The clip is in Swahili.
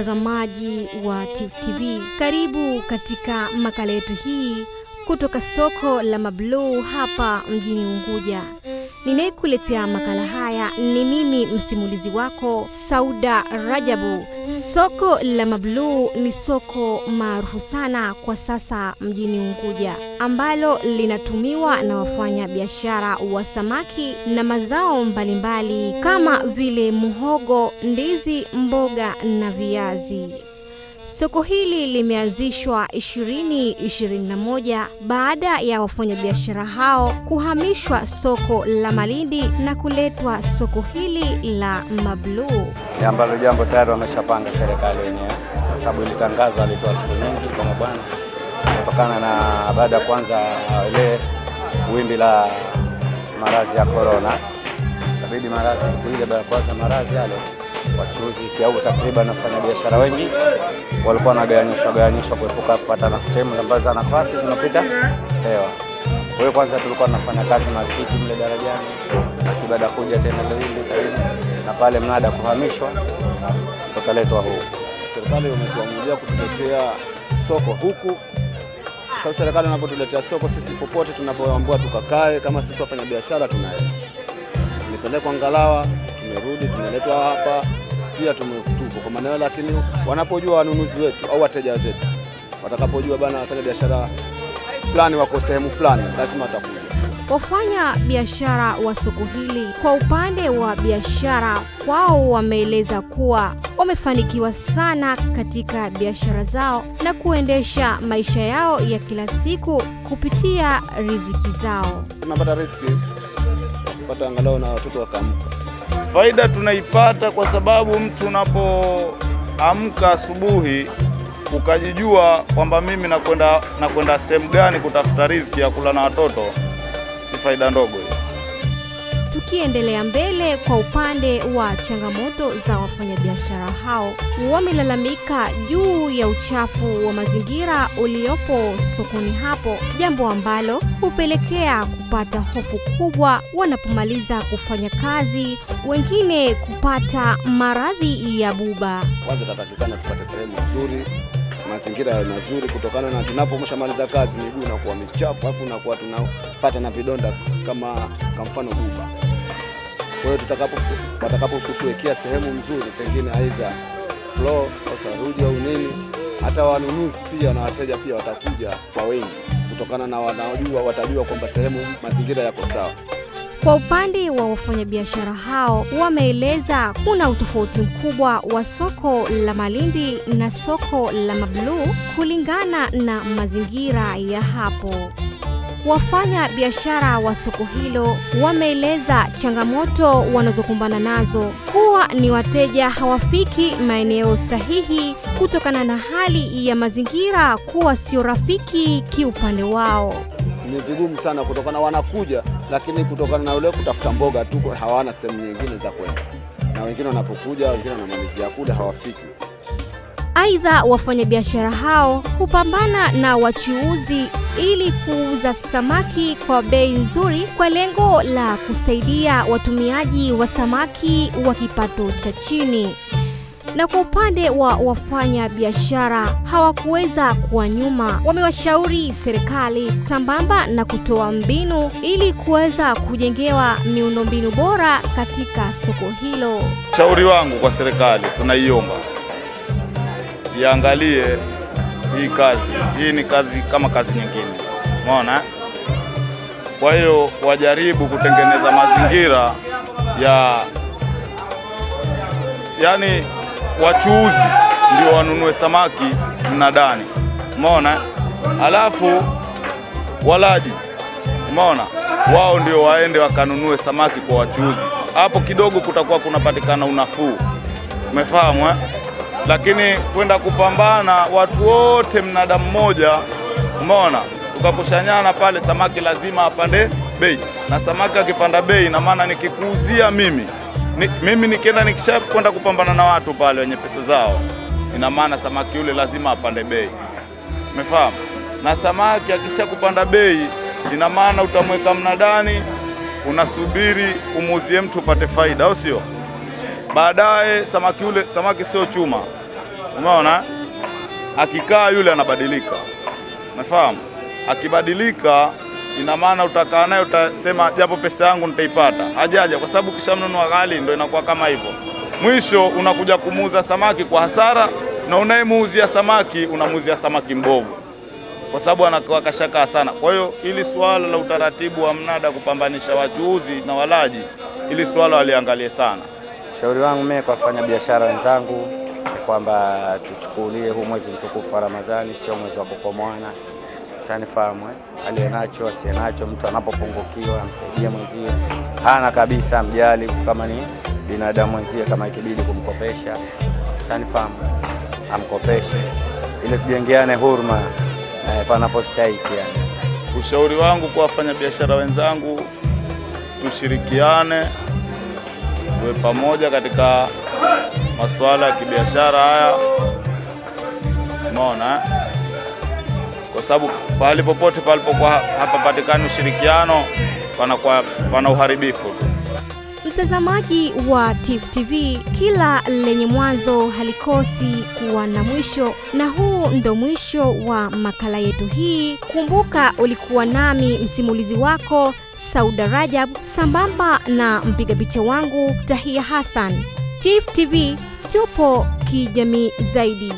Mtazamaji wa Tifu TV, karibu katika makala yetu hii kutoka soko la Mabluu hapa mjini Unguja. Ninayekuletea makala haya ni mimi msimulizi wako Sauda Rajabu. Soko la Mabluu ni soko maarufu sana kwa sasa mjini Unguja, ambalo linatumiwa na wafanya biashara wa samaki na mazao mbalimbali kama vile muhogo, ndizi, mboga na viazi. Soko hili limeanzishwa 2021 baada ya wafanyabiashara hao kuhamishwa soko la Malindi na kuletwa soko hili la Mabluu. Ambalo jambo tayari wameshapanga serikali wenyewe, kwa sababu ilitangazwa, alitoa siku nyingi kwa mabwana, kutokana na baada ya kwanza ile wimbi la maradhi ya korona, kabidi marazi ile kwanza maradhi yale, wachuuzi huko takriban wafanya biashara wengi walikuwa wanagawanyishwa gawanyishwa kuepuka kupata sehemu ambazo za nafasi zinapita hewa. Kwa hiyo kwanza tulikuwa tunafanya kazi Makiti mle darajani, baada kuja tena Lindi karibu na pale mnada kuhamishwa tukaletwa huku. Serikali imetuamulia kutuletea soko huku. Sasa serikali inapotuletea soko, sisi popote tunapoambiwa tukakae, kama sisi wafanya biashara tunaenda, nipelekwa Ngalawa, tumerudi, tumeletwa hapa pia tupo kwa maeneo, lakini wanapojua wanunuzi wetu au wateja wetu, watakapojua bana wafanya biashara fulani wako sehemu fulani, lazima watakuja. Wafanya biashara wa soko hili kwa upande wa biashara kwao wameeleza kuwa wamefanikiwa sana katika biashara zao na kuendesha maisha yao ya kila siku kupitia riziki zao. Tunapata riski kupata angalau na watoto wakaamka. Faida tunaipata kwa sababu mtu unapoamka asubuhi ukajijua kwamba mimi nakwenda nakwenda sehemu gani kutafuta riziki ya kula na watoto, si faida ndogo hiyo. Tukiendelea mbele, kwa upande wa changamoto za wafanyabiashara hao, wamelalamika juu ya uchafu wa mazingira uliopo sokoni hapo, jambo ambalo hupelekea kupata hofu kubwa wanapomaliza kufanya kazi, wengine kupata maradhi ya buba. Kwanza tatakikana tupate sehemu nzuri, mazingira ya mazuri, kutokana na tunapomshamaliza kazi miguu inakuwa michafu, alafu nakuwa tunapata na vidonda kama kwa mfano buba. Kwa hiyo tutakapo watakapo sehemu nzuri, pengine aiza floor au saruji au nini, hata wanunuzi pia na wateja pia watakuja kwa wengi, kutokana na wanaojua, watajua kwamba sehemu mazingira yako sawa. Kwa upande wa wafanyabiashara hao wameeleza kuna utofauti mkubwa wa soko la Malindi na soko la Mabluu kulingana na mazingira ya hapo. Wafanya biashara wa soko hilo wameeleza changamoto wanazokumbana nazo kuwa ni wateja hawafiki maeneo sahihi kutokana na hali ya mazingira kuwa sio rafiki kiupande wao. Ni vigumu sana kutokana, wanakuja lakini kutokana na ule kutafuta mboga tu, hawana sehemu nyingine za kwenda, na wengine wanapokuja, wengine wanamalizia kule, hawafiki. Aidha, wafanyabiashara hao hupambana na wachuuzi ili kuuza samaki kwa bei nzuri kwa lengo la kusaidia watumiaji wa samaki wa kipato cha chini. Na kwa upande wa wafanya biashara hawakuweza kuwa nyuma, wamewashauri serikali sambamba na kutoa mbinu ili kuweza kujengewa miundombinu bora katika soko hilo. Ushauri wangu kwa serikali, tunaiomba iangalie hii kazi. Hii ni kazi kama kazi nyingine, umeona. Kwa hiyo wajaribu kutengeneza mazingira ya yani, wachuuzi ndio wanunue samaki mnadani, umeona. Alafu walaji, umeona, wao ndio waende wakanunue samaki kwa wachuuzi. Hapo kidogo kutakuwa kunapatikana unafuu, umefahamu eh? Lakini kwenda kupambana watu wote mnada mmoja, umeona, tukakushanyana pale, samaki lazima apande bei, na samaki akipanda bei, na maana nikikuuzia mimi ni, mimi nikienda nikisha kwenda kupambana na watu pale wenye pesa zao, ina maana samaki yule lazima apande bei, umefahamu? Na samaki akisha kupanda bei, ina maana utamweka mnadani, unasubiri umuuzie mtu upate faida, au sio? Baadaye samaki yule, samaki sio chuma, umeona? Akikaa yule anabadilika, unafahamu. Akibadilika ina maana utakaa naye utasema, japo pesa yangu nitaipata, hajaja, kwa sababu kisha kishamnunua ghali, ndio inakuwa kama hivyo. Mwisho unakuja kumuuza samaki kwa hasara, na unayemuuzia samaki unamuuzia samaki mbovu, kwa sababu anakuwa kashakaa sana. Kwa hiyo ili suala la utaratibu wa mnada kupambanisha wachuuzi na walaji, ili suala waliangalie sana. Ushauri wangu mimi kwa wafanya biashara wenzangu kwamba tuchukulie huu mwezi mtukufu wa Ramadhani sio mwezi wa kupomwana, Sanifahamu eh? aliyenacho asiyenacho, mtu anapopungukiwa amsaidie mwenzie, hana kabisa mjali, kama ni binadamu mwenzie, kama ikibidi kumkopesha, sanifahamu, amkopeshe ili tujengeane huruma eh, panapostahiki yani. Ushauri wangu kwa wafanyabiashara wenzangu, tushirikiane, tuwe pamoja katika masuala ya kibiashara haya, umeona eh? kwa sababu pahali popote palipokuwa hapapatikani ushirikiano panakuwa pana uharibifu. Mtazamaji wa Tifu TV, kila lenye mwanzo halikosi kuwa na mwisho, na huu ndo mwisho wa makala yetu hii. Kumbuka ulikuwa nami msimulizi wako Sauda Rajab, sambamba na mpiga picha wangu Tahia Hassan. Tifu TV tupo kijamii zaidi.